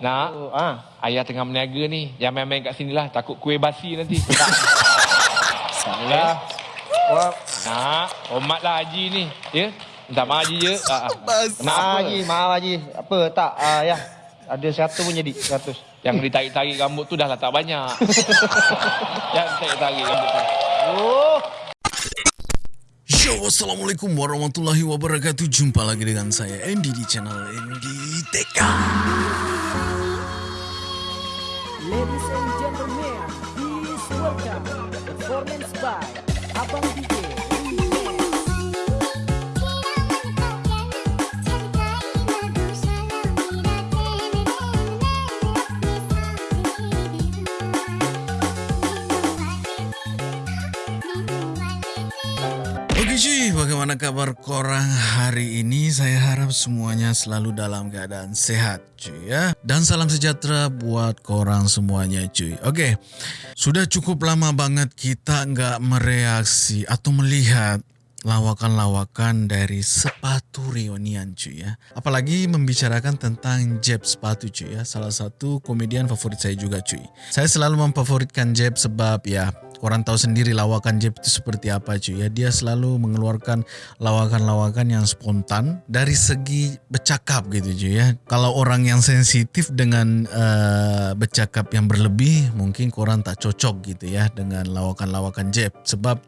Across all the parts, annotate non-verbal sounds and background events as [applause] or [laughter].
nak. Oh, ah. Ayah tengah meniaga ni. Jangan main-main kat sini lah. Takut kuih basi nanti. [laughs] Salah. Wah, nak, hormatlah Haji ni. Ya? Minta maaf Haji je. Ah, ah. maaf Kenapa? Haji, maaf Haji. Apa tak? Ah, ya. Ada satu pun jadi, seratus. Yang ditarik-tarik rambut tu dah lah tak banyak. [laughs] Jangan tarik-tarik rambut tu. Oh. Yo, Assalamualaikum warahmatullahi wabarakatuh Jumpa lagi dengan saya Andy di channel Andy TK Ladies and gentlemen, please welcome performance by Abang DJ. Bagaimana kabar korang hari ini? Saya harap semuanya selalu dalam keadaan sehat cuy ya Dan salam sejahtera buat korang semuanya cuy Oke, sudah cukup lama banget kita nggak mereaksi atau melihat lawakan-lawakan dari sepatu reunian cuy ya. Apalagi membicarakan tentang Jeb sepatu cuy ya. Salah satu komedian favorit saya juga cuy. Saya selalu memfavoritkan Jeb sebab ya Korang tahu sendiri lawakan Jeb itu seperti apa cuy ya. Dia selalu mengeluarkan lawakan-lawakan yang spontan dari segi bercakap gitu cuy ya. Kalau orang yang sensitif dengan uh, bercakap yang berlebih mungkin korang tak cocok gitu ya dengan lawakan-lawakan Jeb sebab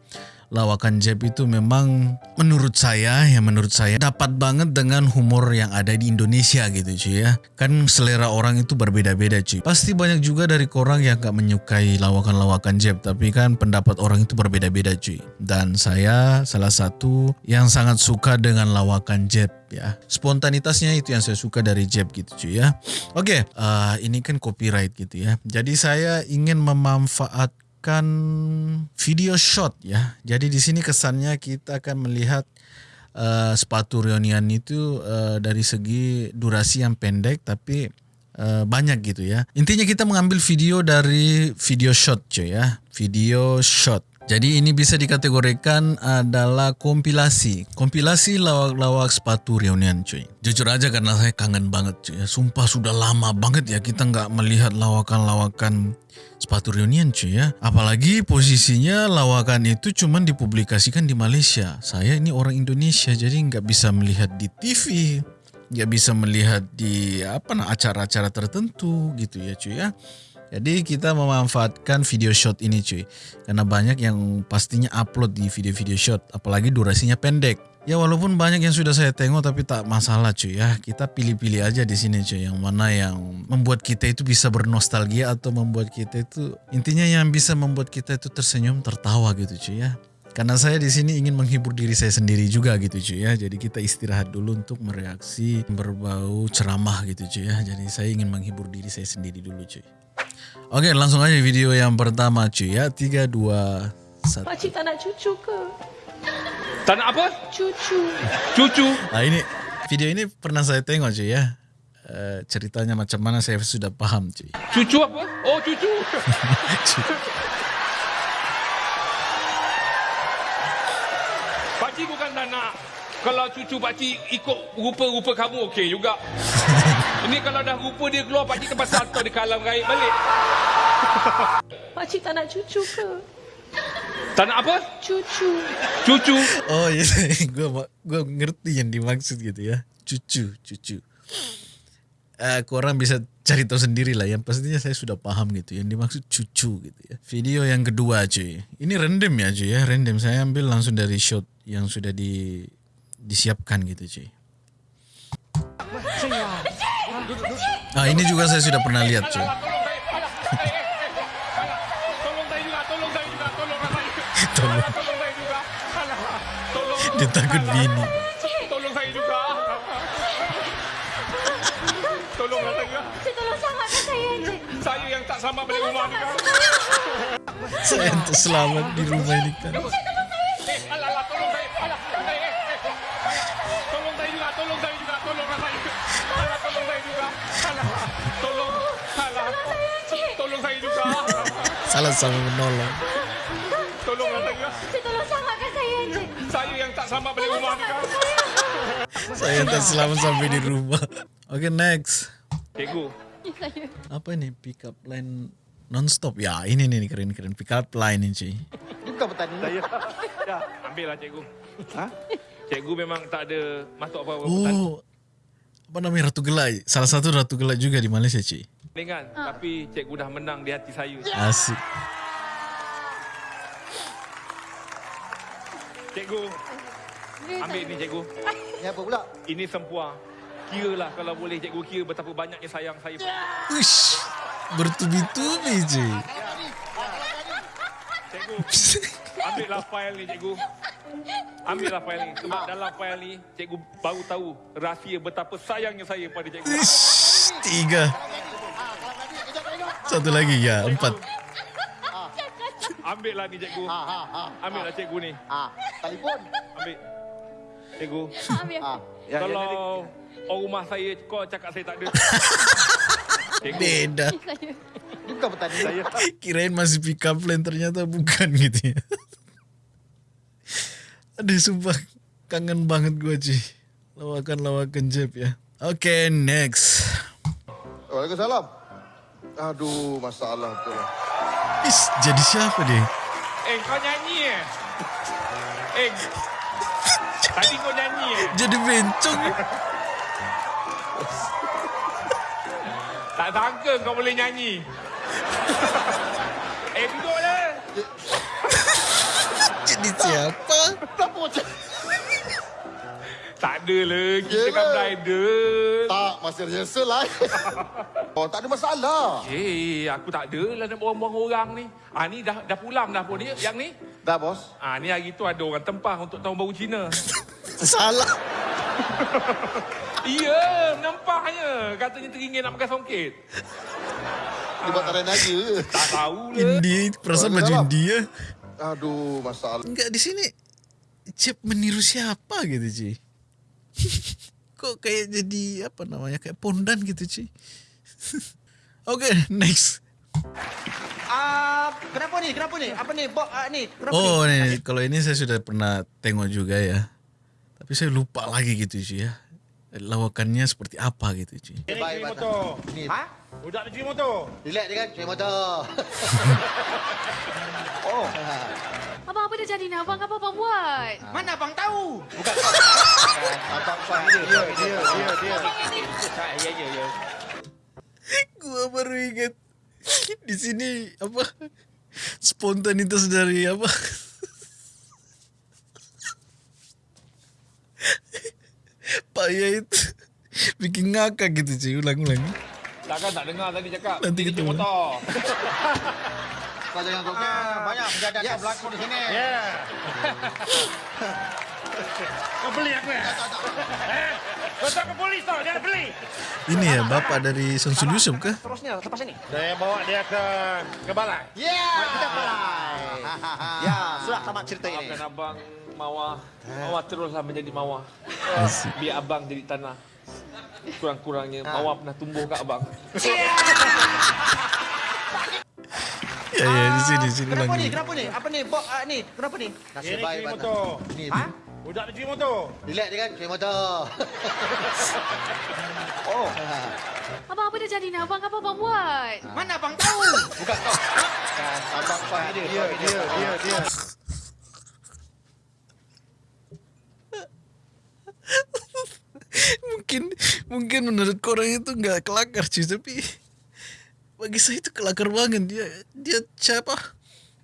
lawakan Jeb itu memang menurut saya ya menurut saya dapat banget dengan humor yang ada di Indonesia gitu cuy ya. Kan selera orang itu berbeda-beda cuy. Pasti banyak juga dari korang yang gak menyukai lawakan-lawakan Jeb tapi kan pendapat orang itu berbeda-beda cuy. Dan saya salah satu yang sangat suka dengan lawakan Jeb ya. Spontanitasnya itu yang saya suka dari Jeb gitu cuy ya. Oke uh, ini kan copyright gitu ya. Jadi saya ingin memanfaatkan akan video shot ya. Jadi di sini kesannya kita akan melihat uh, sepatu reunian itu uh, dari segi durasi yang pendek tapi uh, banyak gitu ya. Intinya kita mengambil video dari video shot cuy ya. Video shot. Jadi ini bisa dikategorikan adalah kompilasi. Kompilasi lawak-lawak sepatu reunian cuy. Jujur aja karena saya kangen banget cuy. Sumpah sudah lama banget ya kita nggak melihat lawakan-lawakan sepatu reunian cuy ya. Apalagi posisinya lawakan itu cuma dipublikasikan di Malaysia. Saya ini orang Indonesia jadi nggak bisa melihat di TV. Nggak bisa melihat di apa nah acara-acara tertentu gitu ya cuy ya. Jadi kita memanfaatkan video shot ini cuy. Karena banyak yang pastinya upload di video-video shot. Apalagi durasinya pendek. Ya walaupun banyak yang sudah saya tengok tapi tak masalah cuy ya. Kita pilih-pilih aja di sini cuy. Yang mana yang membuat kita itu bisa bernostalgia atau membuat kita itu. Intinya yang bisa membuat kita itu tersenyum tertawa gitu cuy ya. Karena saya di sini ingin menghibur diri saya sendiri juga gitu cuy ya. Jadi kita istirahat dulu untuk mereaksi berbau ceramah gitu cuy ya. Jadi saya ingin menghibur diri saya sendiri dulu cuy. Oke langsung aja video yang pertama cuy ya 3, 2, 1 Pakcik tak nak cucu ke? Tak nak apa? Cucu. Cucu. Nah ini video ini pernah saya tengok cuy ya uh, Ceritanya macam mana saya sudah paham cuy Cucu apa? Oh cucu. [laughs] Pakcik bukan tak nak. Kalau cucu pakcik ikut rupa-rupa kamu okey juga. [laughs] Ini kalau dah rupa dia keluar pakcik terpaksa hantar dia kalam gaib balik. [laughs] Pakcik tak nak cucu ke? Tak nak apa? Cucu. Cucu. Oh iya gue gue ngerti yang dimaksud gitu ya Cucu cucu uh, Korang bisa cari tahu sendiri lah Yang pastinya saya sudah paham gitu Yang dimaksud cucu gitu ya Video yang kedua cuy Ini random ya cuy ya Random saya ambil langsung dari shot Yang sudah di disiapkan gitu cuy Ah ini juga saya sudah pernah lihat cuy Tolong saya juga, tolong saya juga, tolong saya. Tolong. Tolong saya juga. Alah, Tolong. Dia takut bini Tolong saya juga. Tolong saya juga. Cik tolong selamatkan saya, Cik. Saya yang tak sama balik rumah ni kan. Saya untuk selamat di rumah ini kan Salah sama menolong Tolong saya. Cik tolong selamatkan saya, Cik. Saya yang tak sama balik rumah ni kan. Saya tak selamat sampai di rumah Oke next Cikgu, Saya. Apa ini pick up line non-stop? Ya ini nih keren-keren pick up line ini cuy. Dia bukan petani. Saya. Ya, ambil lah cikgu. Ha? Cikgu memang tak ada masuk apa-apa petani. Oh, apa namanya Ratu Gelai? Salah satu Ratu Gelai juga di Malaysia Dengan, tapi cikgu dah menang di hati saya. Asik. Cikgu, ambil ni cikgu. Ni apa pula? Ini sempua. Kiralah kalau boleh cikgu kira betapa banyaknya sayang saya. Uish, bertubi-tubi cuy. Cikgu, ambillah fail ni cikgu. Ambillah fail ni. Sebab dalam fail ni, cikgu baru tahu rahsia betapa sayangnya saya pada cikgu. Uish, tiga. Satu lagi ya, empat. Ambillah ni cikgu. Ha ha ha. Ambillah cikgu ni. Ha, telefon. Ambil. Cikgu, Ambil. Ha. kalau orang rumah saya kau cakap saya tak ada. [laughs] Cikgu, Beda. Bukan petani. saya Kirain masih pick up line ternyata bukan gitu ya. Aduh sumpah kangen banget gue cuy. Lawakan-lawakan Jeb ya. Oke next. Waalaikumsalam. Aduh, masalah betul lah. Is, jadi siapa dia? Eh kau nyanyi eh? Eh Tadi kau nyanyi eh? Jadi bencong. Tak sangka kau boleh nyanyi Eh duduklah Jadi siapa? Tak ada Kita Yelah. kan blinder Tak, masih rehearsal lah. [laughs] oh, tak ada masalah. Eh aku tak ada lah nak buang-buang orang ni Ah ni dah dah pulang dah pun ni Yang ni Dah, bos. Ah ni hari tu ada orang tempah untuk tahun baru Cina [laughs] Salah. [laughs] Iya Nampaknya Katanya teringin nak makan songket Dia buat tarik naga ke? Tak tahu lah India, perasaan baju Salam. India. Aduh, masalah. Enggak di sini. Jeb meniru siapa gitu cuy. [laughs] Kok kayak jadi apa namanya kayak pondan gitu cuy. [laughs] Oke next. Ah, kenapa ni? Kenapa ni? Apa ni? Bok ah, ni. Kenapa Oh ni? nih kalau ini saya sudah pernah tengok juga ya. Tapi saya lupa lagi gitu cuy ya. Lawakannya seperti apa gitu cuy. Baik, baik. Ni. Ha? Budak dia cuci motor Relax dia kan? Cuci motor. [laughs] oh. Abang apa dah jadi ni? Abang apa abang buat? Mana abang tahu? Bukan. [laughs] abang faham dia. Dia, dia, dia, dia. Ya ya ya Gua baru ingat di sini apa spontanitas dari apa Pak Ya itu bikin ngakak gitu cuy ulang-ulang. Takkan tak dengar tadi cakap Nanti ketemu. motor [laughs] Kau jangan goknya. Banyak penjadat yes. berlakon di sini. Ya [laughs] Kau beli aku ya? Eh, Kau tak ke polis tau, jangan beli. Ini ya bapak dari Sun Solution kah? Terusnya, lepas ni. Saya bawa dia ke ke balai. Yeah. Kita mulai. [laughs] ya, sudah tamat cerita ini. Maafkan abang Mawar. Mawar teruslah menjadi Mawar. Asik. Biar abang jadi tanah. Kurang-kurangnya Mawar pernah tumbuh kat abang. [laughs] Ya ya di sini di sini Kenapa ulang. ni? Kenapa ni? Apa ni? Bok ah, ni. Kenapa ni? Nasib Ini baik Pak. motor. Ni. Ha? Budak dia cuci motor. Relax dia kan? Cuci motor. [laughs] oh. Abang apa dah jadi ni? Abang apa abang buat? Mana abang tahu? Bukan kau. Abang faham dia. Dia, dia, dia, dia. mungkin mungkin menurut korang itu nggak kelakar cuy tapi bagi saya itu kelakar banget. Dia dia siapa?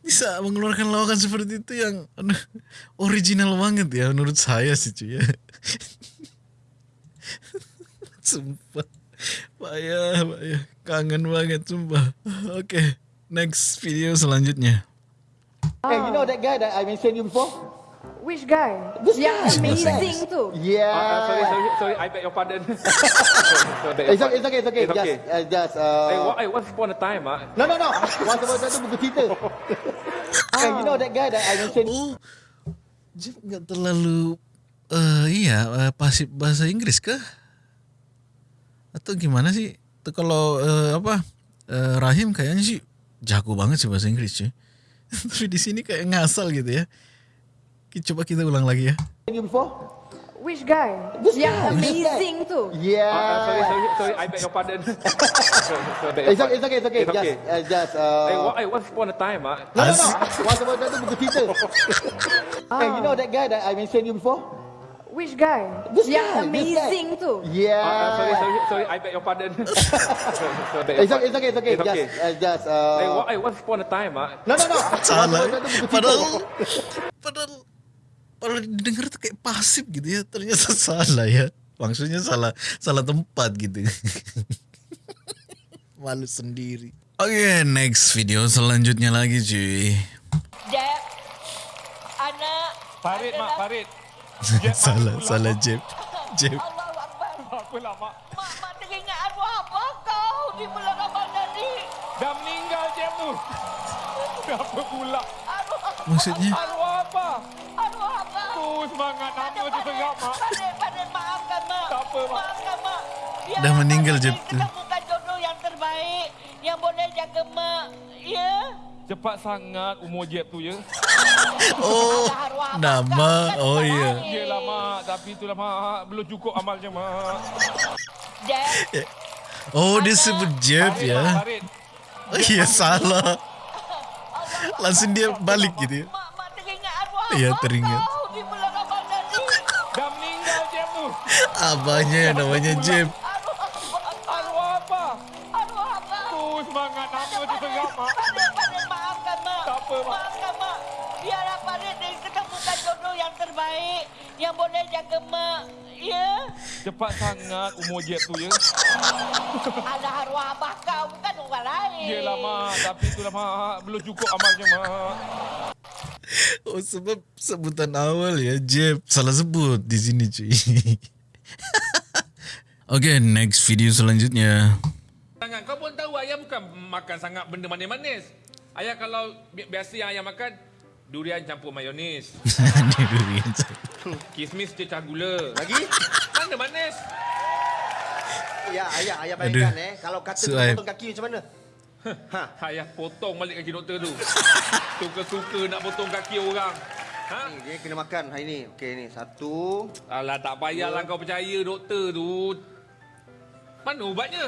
Bisa mengeluarkan lawakan seperti itu yang original banget ya menurut saya sih cuy. Ya [laughs] sumpah. Payah payah kangen banget sumpah. Oke next video selanjutnya. Hey, you know that guy that I mentioned you before? Which guy? This Yang guy. amazing tu. Yeah. Ah, sorry, sorry, sorry, I beg your pardon. [laughs] Sorry, I beg your It's okay, it's okay, it's okay. It's Just, okay. uh, just. Uh, Eh, what, eh, once upon a time, ah. No, no, no. Once upon a time tu buku cerita. [laughs] [laughs] Hey, you know that guy that I mentioned? oh Jeff nggak terlalu eh iya eh, pasif bahasa Inggris kah atau gimana sih Tuh kalau eh, apa eh, Rahim kayaknya sih jago banget sih bahasa Inggris cuy tapi di sini kayak ngasal gitu ya coba kita ulang lagi ya you before? Which guy? This Yang guy, amazing tu. Yeah. Ah, ah, sorry, sorry, sorry. I beg your pardon. sorry, [laughs] sorry, I beg your It's okay, it's okay, it's okay. It's Just, okay. uh, just. Uh, Eh, what, once upon a time, ah. no, no, no. Once [laughs] upon a time tu buku cerita. Hey, you know that guy that I mentioned you before? Which guy? This Yang guy, this guy. amazing tu. Yeah. Ah, ah, sorry, sorry, sorry. I beg your pardon. [laughs] sorry, sorry, I beg your It's okay, it's okay, it's okay. It's Just, okay. uh, just. Uh, Eh, what, eh, once upon a time, ah. No, no, no. Salah. Cerita. Padahal padahal padahal didengar tuh kayak pasif gitu ya. Ternyata [laughs] salah ya. Maksudnya salah salah tempat gitu. [laughs] Malu sendiri. Oke, next video selanjutnya lagi cuy. Jeb, anak. Farid, mak, Farid. [laughs] salah, salah Jeb. Jeb. Allahu Akbar. Apalah, mak. Mak, mak teringat arwah apa kau di bulan Ramadan ni? Dah meninggal je tu. Apa pula? Maksudnya Arwah apa? arwah apa? Tu semangat nama tu tengah, mak. Pandai maafkan mak. Tak apa, Mak. Maafkan mak. Biar Dah meninggal, Jeb, tu. Ketemukan jodoh yang terbaik yang boleh jaga mak. Ya? Cepat sangat umur Jeb tu ya. oh nama oh iya. lain. Yelah mak, tapi itulah mak. Belum cukup amalnya mak. Jeb, Oh dia sebut Jeb ya. Oh iya salah. [laughs] Langsung dia balik gitu ya. mak, mak teringat Abahnya yang namanya Jeb. Arwah apa? Arwah apa? Apa? Tu semangat nama tu tengah, mak. Maafkan mak. Tak apa, Mak. Maafkan mak. Biarlah Farid dia ketemukan jodoh yang terbaik yang boleh jaga mak. Ya? Cepat sangat umur Jeb tu ya. Ada arwah abah kau bukan orang lain. Yelah mak, tapi itulah mak. Belum cukup amalnya mak. Oh sebab sebutan awal ya Jeb salah sebut di sini cuy. [laughs] [laughs] Oke next video selanjutnya. Sangat kau pun tahu ayam bukan makan sangat benda manis-manis. Ayah kalau bi- biasa yang ayah makan durian campur mayonis. [laughs] Durian. Kismis cecah gula. Lagi? Mana manis? Ya, ayah, ayah Aduh. bayangkan eh. Kalau kata tu Suhaib. potong kaki macam mana? [laughs] Ha. Ayah potong balik kaki doktor tu. Suka-suka nak potong kaki orang. Ha? Ni, dia kena makan hari ni. Okey ni, satu. Alah tak payahlah kau percaya doktor tu. Mana ubatnya?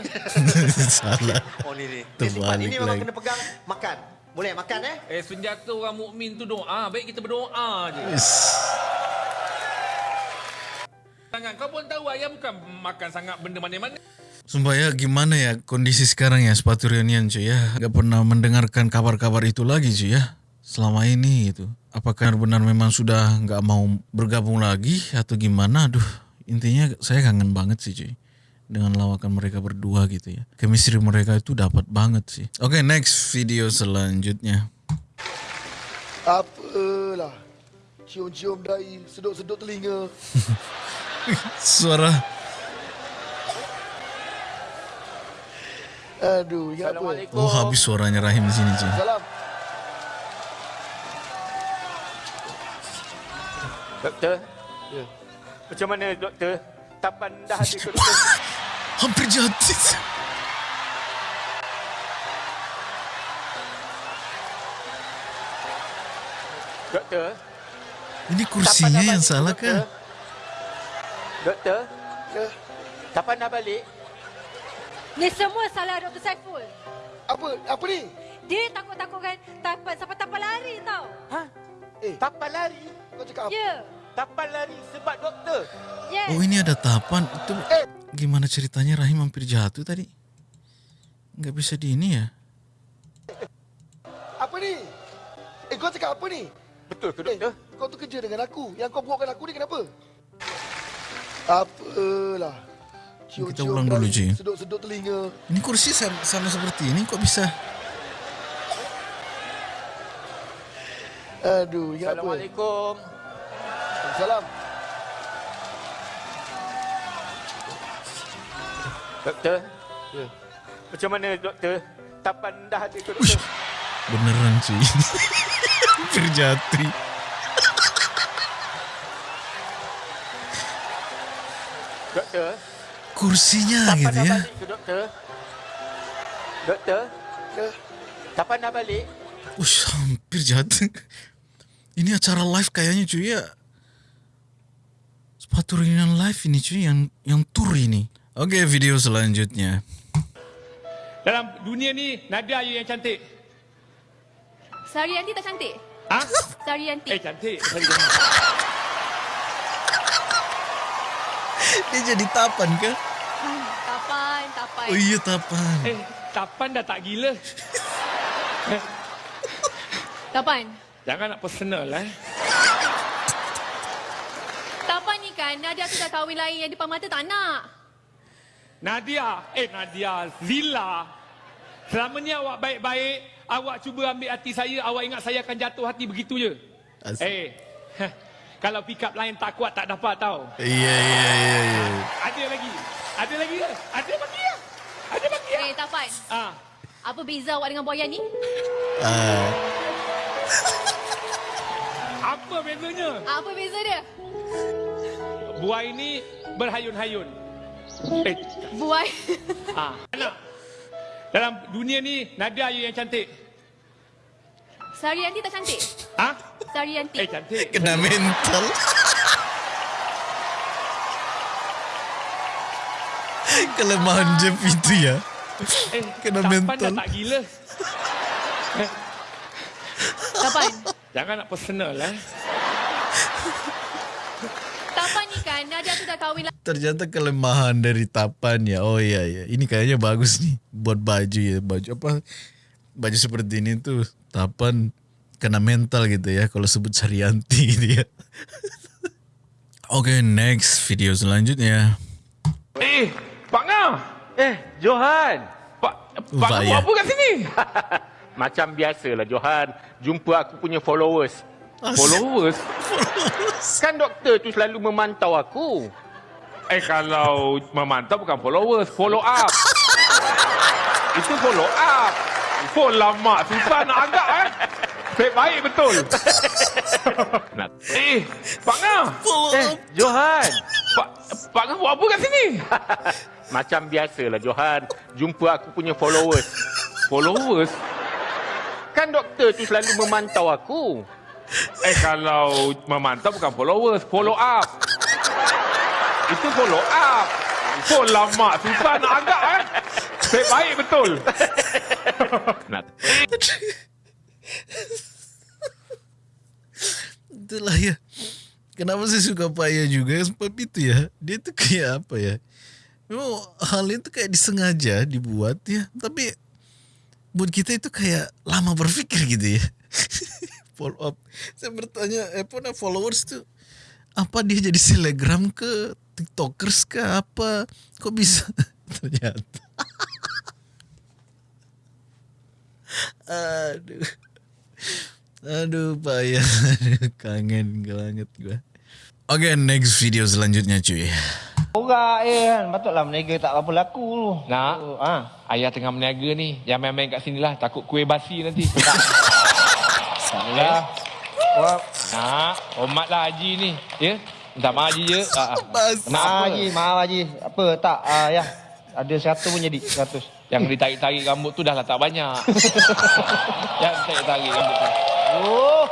[laughs] salah. Oh ni ni. Terbalik simpan. Ini memang lagi. kena pegang, makan. Boleh makan eh? Eh senjata orang mukmin tu doa. Baik kita berdoa je. Yes. Sangat kau pun tahu ayam bukan makan sangat benda manis-manis. Sumpah ya gimana ya kondisi sekarang ya sepatu reunion cuy ya. Gak pernah mendengarkan kabar-kabar itu lagi cuy ya. Selama ini itu. Apakah benar memang sudah nggak mau bergabung lagi atau gimana? Aduh intinya saya kangen banget sih cuy. Dengan lawakan mereka berdua gitu ya. Chemistry mereka itu dapat banget sih. Oke next video selanjutnya. Apalah. Cium-cium dahi, sedut-sedut telinga. [laughs] Suara Aduh, ingat apa? Oh habis suaranya Rahim di sini cuy. Salam. Doktor? Ya. Macam mana doktor? Tapan dah habis ke doktor? [laughs] Hampir jatuh. Doktor? Ini kursinya yang salah kah? Doktor? Ya. Tapan dah balik? Ni semua salah Dr. Saiful. Apa? Apa ni? Dia takut-takutkan tapan sampai tapan lari tau. Ha? Eh, Tapan lari? kau cakap apa? Ya. Tapan lari sebab doktor? Yes. Oh ini ada tapan itu Eh. gimana ceritanya Rahim hampir jatuh tadi? Nggak bisa di ini ya? Apa ni? Eh, kau cakap apa ni? Betul ke Eh, doktor? kau tu kerja dengan aku. Yang kau buatkan aku ni kenapa? Apalah. Kita ulang dulu, Ji. Sedut-sedut telinga. Ini kursi sama, sama seperti ini kok bisa? Aduh, ingat apa? Assalamualaikum. Salam. Doktor? Ya. Macam mana doktor? Tapan dah habis ke Ush, doktor? beneran cuy. [laughs] hampir jatuh. Doktor? Kursinya Tapan gitu ya. balik ke doktor? Doktor? Ya. Tapan dah balik? Ush, hampir jatuh. Ini acara live kayaknya cuy ya. Sepatu reunion live ini cuy yang yang tour ini. Oke, video selanjutnya. Dalam dunia ni, Nadia you yang cantik. Sarianti tak cantik? Ha? Sarianti. Eh, cantik. Jangan. [laughs] Dia jadi tapan ke? Tapan, tapan. Oh iya tapan. Eh, tapan dah tak gila. Tapan. Jangan nak personal eh. Tapan ni kan, Nadia tu dah kahwin lain yang depan mata tak nak. Nadia, eh Nadia, Zila. Selama ni awak baik-baik, awak cuba ambil hati saya, awak ingat saya akan jatuh hati begitu je. Asik. Eh, kalau pick up lain tak kuat tak dapat tau. Iya iya iya iya. Ada lagi. Ada lagi ke? Ada bagi ya? Ada bagi ya? Eh, Tapan. Ah, Apa beza awak dengan Boyan ni? Ah, apa bezanya? Apa beza dia? Buai ini berhayun-hayun. Eh, Buai. ah, anak. Dalam dunia ni, Nadia you yang cantik. Sarianti tak cantik? Ha? Sarianti. Eh, cantik. [laughs] kena mental. [laughs] Kelemahan Jeff itu ya. Eh, Kena mental. dah tak gila. Tapan. Jangan nak personal eh. Tapan Nadia tu dah kahwin lain. Ternyata kelemahan dari tapan ya. Oh iya iya. Ini kayaknya bagus nih buat baju ya. Baju apa? Baju seperti ini tuh tapan kena mental gitu ya kalau sebut Sarianti gitu ya. [laughs] Oke, next video selanjutnya. Eh, Pak Ngah. Eh, Johan. Pak, Pak buat ya. apa kat sini? [laughs] Macam biasalah Johan, jumpa aku punya followers. Followers? Kan doktor tu selalu memantau aku. Eh, kalau memantau bukan followers, follow up. [laughs] Itu follow up. Oh, lama. Susah nak agak eh. Baik-baik betul. [laughs] Nak. Eh, Pak Ngah. Eh, Johan. Pak, Pak Ngah buat apa kat sini? [laughs] Macam biasalah Johan, jumpa aku punya followers. Followers? Kan doktor tu selalu memantau aku. Eh, kalau memantau bukan followers, follow up. Itu follow up. Oh, lama. Susah nak agak eh. Baik-baik betul. Nak. Itulah ya. Kenapa saya suka Paya juga sebab itu ya. Dia tuh kayak apa ya. Memang hal itu kayak disengaja dibuat ya. Tapi buat kita itu kayak lama berpikir gitu ya. Follow up. Saya bertanya, eh pernah followers tuh apa dia jadi selegram ke tiktokers ke apa? Kok bisa? [laughs] Ternyata. [laughs] Aduh. Aduh payah. Aduh, [laughs] kangen banget gua. Oke, next video selanjutnya cuy. Orang eh kan. Patutlah menega tak apa laku tu. Nak. Ha. Ayah tengah meniaga ni. Yang main-main kat sini lah. Takut kuih basi nanti. Tak. Wah, Nak. Hormatlah Haji ni. Ya? Minta maaf Haji je. Ah, ah. Nak maaf apa? Haji, maaf Haji. Apa tak ah ya. Ada 100 pun jadi 100. Yang ditarik-tarik rambut tu dah lah tak banyak. [laughs] Yang ditarik-tarik rambut tu. Oh.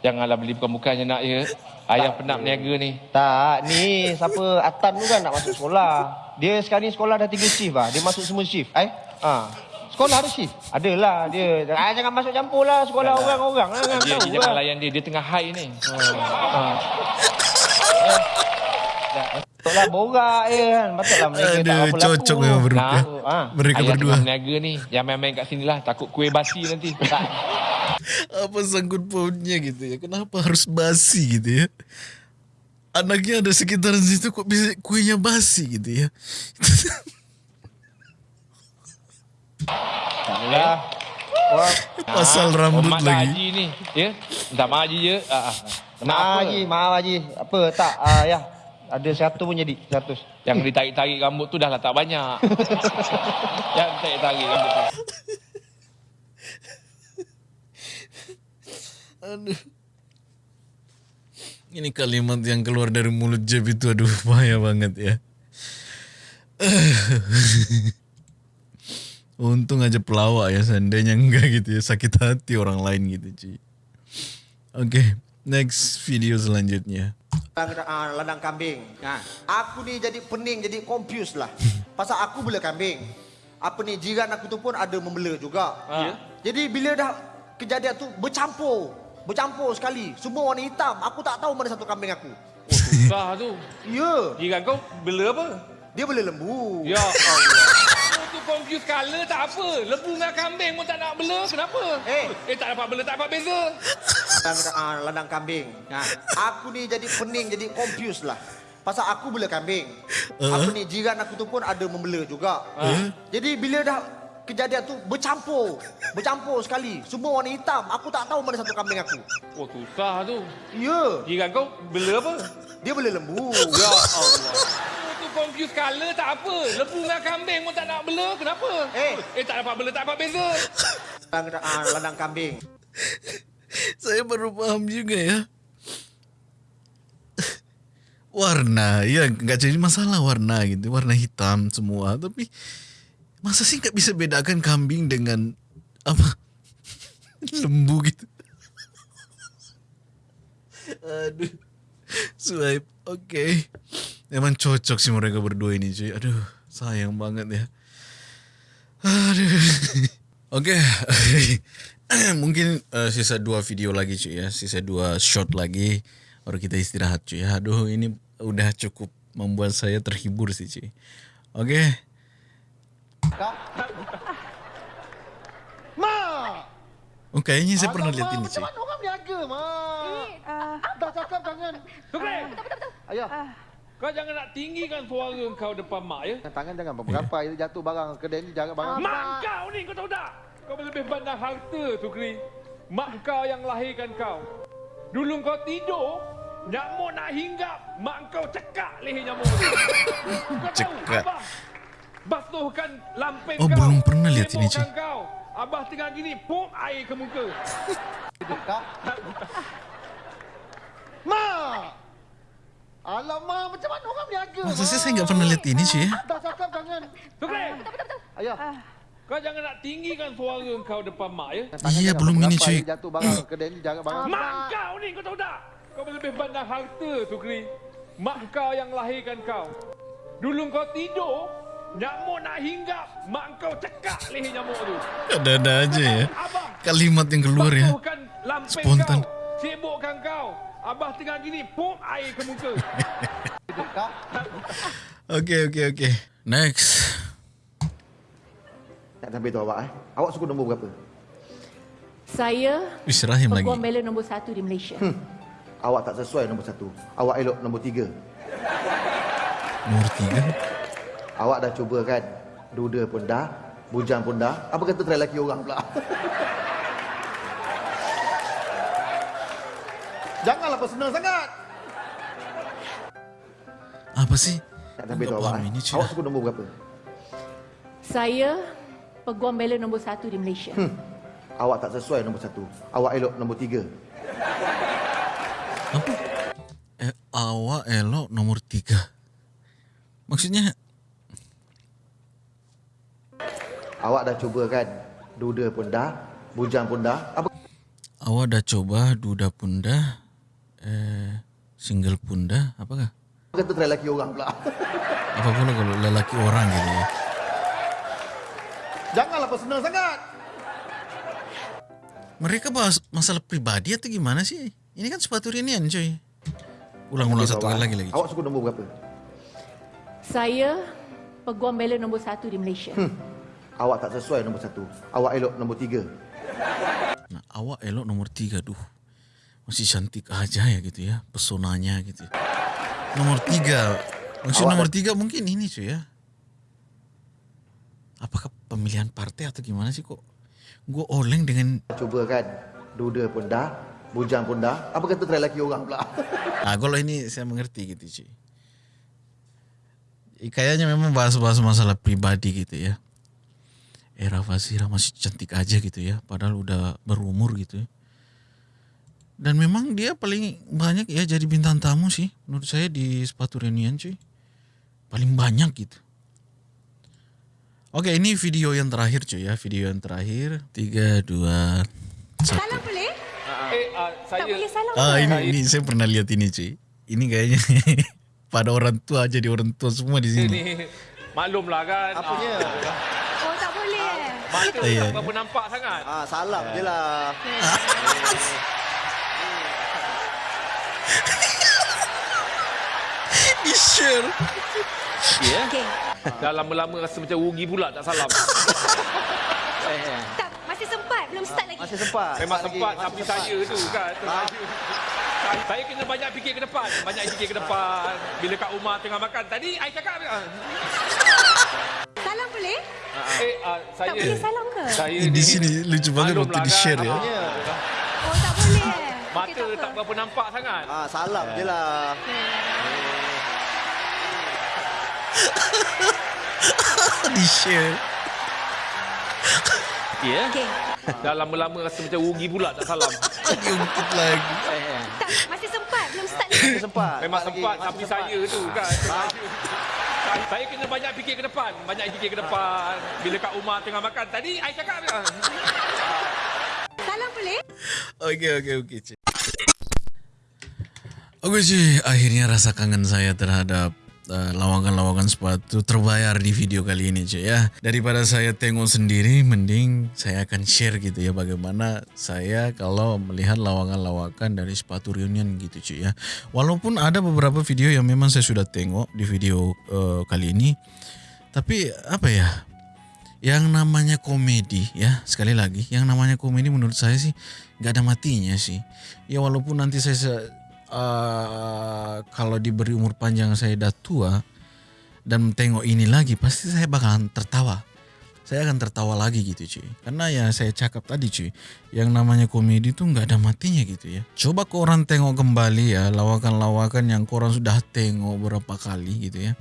Janganlah beli bukan-bukannya nak ya. Ayah penat meniaga ni. Tak, ni siapa Atan tu kan nak masuk sekolah. Dia sekarang ni sekolah dah 3 shift lah. Dia masuk semua shift. Eh? Ha. Sekolah ada shift. Adalah dia. Ah, jangan masuk campur lah sekolah orang-orang. lah, Dia, dia jangan kan. layan dia. Dia tengah high ni. Ha. Patutlah borak je kan. Patutlah mereka tak Aduh, apa laku. cocok memang berdua. Nah. Ha. Mereka Ayah berdua. tengah meniaga ni. Yang main-main kat sini lah. Takut kuih basi nanti. Apa sangkut pautnya gitu ya? Kenapa harus basi gitu ya? Anaknya ada sekitaran situ kok bisa kuenya basi gitu ya? [laughs] Lah. Wah. Pasal rambut Hormatlah lagi. Haji ni. Ya? Minta maaf Haji je. Ah, ah. Nak Maaf apa? Haji, maaf Haji. Apa tak ah ya. Ada 100 pun jadi 100. Yang ditarik-tarik rambut tu dah lah tak banyak. [laughs] Yang ditarik-tarik rambut tu. Aduh. Ini kalimat yang keluar dari mulut Jeb itu aduh bahaya banget ya. [laughs] Untung aja pelawak ya seandainya enggak gitu ya sakit hati orang lain gitu cuy. Oke Next video selanjutnya. ladang, ladang kambing. Ha. Aku ni jadi pening, jadi confused lah. Pasal aku bela kambing. Apa ni, jiran aku tu pun ada membela juga. Ya. Jadi bila dah kejadian tu bercampur. Bercampur sekali. Semua warna hitam. Aku tak tahu mana satu kambing aku. Susah tu. Ya, Jiran kau bela apa? dia bela lembu. Ya Allah. Kau tu confuse colour tak apa. Lembu dengan kambing pun tak nak bela. Kenapa? Eh. Eh tak dapat bela, tak dapat beza. Ladang, uh, ladang kambing. Ha. Aku ni jadi pening, jadi confused lah. Pasal aku bela kambing. Apa ni, jiran aku tu pun ada membela juga. Jadi bila dah kejadian tu bercampur. Bercampur sekali. Semua warna hitam. Aku tak tahu mana satu kambing aku. Oh susah tu. Ya, Jiran kau bela apa? dia bela lembu. Ya Allah. Confuse colour tak apa. Lembu dengan kambing pun tak nak bela. Kenapa? Eh. Eh tak dapat bela, tak dapat beza. Ladang, uh, ladang kambing. Saya baru paham juga ya. Warna, ya nggak jadi masalah warna gitu, warna hitam semua. Tapi masa sih nggak bisa bedakan kambing dengan apa [laughs] lembu gitu. Aduh, swipe, oke. Emang cocok sih mereka berdua ini cuy. Aduh, sayang banget ya. Aduh. [laughs] Oke, [coughs] mungkin eh, sisa dua video lagi cuy ya, sisa dua shot lagi baru kita istirahat cuy ya. Aduh, ini udah cukup membuat saya terhibur sih cuy. Oke, Ma! oh kayaknya saya pernah lihat ini Macam cuy. mana orang berniaga, Ma? Ah, Dah cakap jangan. Sukri, Ayah. Kau jangan nak tinggikan suara kau depan mak ya. Tangan jangan berapa itu jatuh barang kedai ni jangan barang. Mak kau ni kau tahu tak? Kau lebih pandang harta Sukri. Mak kau yang lahirkan kau. Dulu kau tidur, nyamuk nak hinggap, mak kau cekak leher nyamuk tu. [laughs] Kau tahu, Cekak. Abah basuhkan lampin Oh, kau. belum pernah lihat ini, Cik. kau. Abah tengah gini, pum air ke muka. [laughs] [laughs] Ma! Alamak, macam mana orang berniaga? Masa Ma? sih saya nggak pernah lihat ini cuy ya. Dah cakap jangan. Sukri, Ayah. kau jangan nak tinggikan suara kau depan mak ya. Iya, belum ini, itu jatuh barang kedai ni jangan barang. Mak kau ni kau tahu tak? Kau lebih pandang harta Sukri. Mak kau yang lahirkan kau. Dulu kau tidur, nyamuk nak hinggap, mak kau cekak leher nyamuk tu. Ada-ada aja ya. Kalimat yang keluar ya. Spontan. kau. Sibukkan kau. Abah tengah gini, pum air ke muka. Oke oke oke. Next. Tak sampai tu awak eh. Awak suka nombor berapa? Saya Wis rahim lagi. peguam bela nombor satu di Malaysia. Awak tak sesuai nombor satu. Awak elok nombor tiga. Nomor tiga. Awak dah cuba kan? Duda pun dah. Bujang pun dah. Apa kata try lelaki orang pula? [laughs] Janganlah personal sangat. Apa sih? Tak sampai awak paham eh. ini, Cik. Awak suka nombor berapa? Saya peguam bela nombor satu di Malaysia. Awak tak sesuai nombor satu. Awak elok nombor tiga. Apa? Eh, awak elok nomor tiga. Maksudnya Awak dah cuba kan? Duda pun dah. Bujang pun dah. Apa awak dah coba duda pun dah, eh, single pun dah, apakah? kata lelaki orang pula? [laughs] Apa pula kalau lelaki orang gitu ya? Janganlah personal sangat. Mereka bahas masalah pribadi atau gimana sih? Ini kan sepatu rinian cuy. Ulang-ulang satu kali lagi lagi. Awak suka nombor berapa? Saya peguam bela nombor satu di Malaysia. Awak tak sesuai nombor satu. Awak elok nombor tiga. Nah, awak elok nomor tiga, duh. Masih cantik aja ya gitu ya, pesonanya gitu. Nomor tiga, maksud nomor tiga mungkin ini cuy ya. Apakah pemilihan partai atau gimana sih kok? Gue oleng dengan, Cuba kan? Duda pun dah. Bujang pun dah. Apa kata try lelaki orang pula? [laughs] nah kalau ini saya mengerti gitu cuy. Eh, Kayaknya memang bahas-bahas masalah pribadi gitu ya. Era Fasira masih cantik aja gitu ya, padahal udah berumur gitu ya. Dan memang dia paling banyak ya jadi bintang tamu sih menurut saya di sepatu reunian cuy. Paling banyak gitu. Oke ini video yang terakhir cuy ya, video yang terakhir. Tiga, dua, satu. Salam boleh? Eh, ah, Tak saya boleh salam Ah ini ini saya pernah lihat ini cuy. Ini kayaknya [laughs] pada orang tua jadi orang tua semua di sini. ni maklumlah kan. Apanya? Ah, Oh tak boleh eh. mata Iya. tak berapa nampak sangat. Ah, salam je lah. Share. Ya. Okey. Dah lama-lama rasa macam rugi pula tak salam. [laughs] Tak, masih sempat. Belum start lagi. Masih sempat. Memang sempat tapi saya tu kan. tu Ah. saya. Saya- Saya kena banyak fikir ke depan. Banyak fikir ke depan. Bila kat rumah tengah makan. Tadi I cakap. ah, Salam boleh? Eh, ah, saya... Tak boleh salam ke? Saya Di sini lucu banget waktu Maklumlah di share kan. ya. Mata Okey, tak apa. berapa nampak sangat. Ah, salam je lah. [laughs] Di share. Ya. Okey. Dah lama-lama rasa macam rugi pula tak salam. [laughs] Diungkit lagi. Tak, masih sempat. Belum start lagi. Masih sempat. Memang lagi. sempat tapi sempat. saya tu kan. Ah. saya. Saya- Saya kena banyak fikir ke depan. Banyak fikir ke depan. Bila kat rumah tengah makan. Tadi I cakap. ah, Salam boleh? Oke oke oke cuy. Oke cuy, akhirnya rasa kangen saya terhadap uh, lawakan-lawakan sepatu terbayar di video kali ini cuy ya. Daripada saya tengok sendiri, mending saya akan share gitu ya bagaimana saya kalau melihat lawakan-lawakan dari sepatu reunion gitu cuy ya. Walaupun ada beberapa video yang memang saya sudah tengok di video uh, kali ini, tapi apa ya? yang namanya komedi ya sekali lagi yang namanya komedi menurut saya sih nggak ada matinya sih ya walaupun nanti saya uh, kalau diberi umur panjang saya dah tua dan tengok ini lagi pasti saya bakalan tertawa. Saya akan tertawa lagi gitu cuy. Karena ya saya cakap tadi cuy yang namanya komedi tuh nggak ada matinya gitu ya. Coba kau orang tengok kembali ya lawakan-lawakan yang korang sudah tengok berapa kali gitu ya.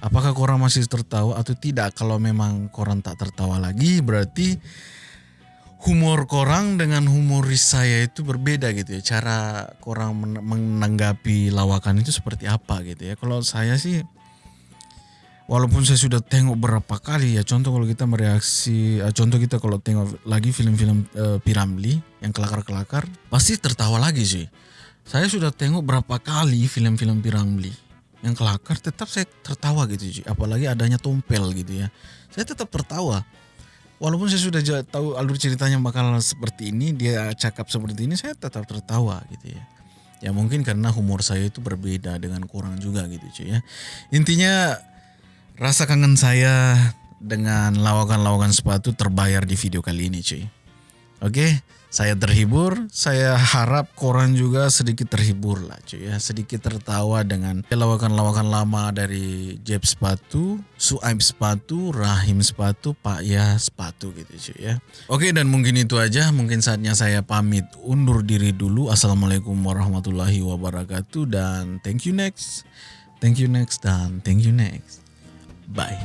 Apakah korang masih tertawa atau tidak? Kalau memang korang tak tertawa lagi, berarti humor korang dengan humoris saya itu berbeda gitu ya. Cara korang men- menanggapi lawakan itu seperti apa gitu ya. Kalau saya sih, walaupun saya sudah tengok berapa kali ya. Contoh kalau kita mereaksi, eh, contoh kita kalau tengok lagi film-film eh, Piramli yang kelakar-kelakar, pasti tertawa lagi sih. Saya sudah tengok berapa kali film-film Piramli yang kelakar tetap saya tertawa gitu cuy. apalagi adanya tompel gitu ya saya tetap tertawa walaupun saya sudah tahu alur ceritanya bakal seperti ini dia cakap seperti ini saya tetap tertawa gitu ya. Ya mungkin karena humor saya itu berbeda dengan kurang juga gitu cuy ya. Intinya rasa kangen saya dengan lawakan-lawakan sepatu terbayar di video kali ini cuy. Oke, saya terhibur. Saya harap koran juga sedikit terhibur lah cuy ya. Sedikit tertawa dengan lawakan-lawakan lama dari Jeb Sepatu, Suaib Sepatu, Rahim Sepatu, Pak Ya Sepatu gitu cuy ya. Oke dan mungkin itu aja. Mungkin saatnya saya pamit undur diri dulu. Assalamualaikum warahmatullahi wabarakatuh dan thank you next. Thank you next dan thank you next. Bye.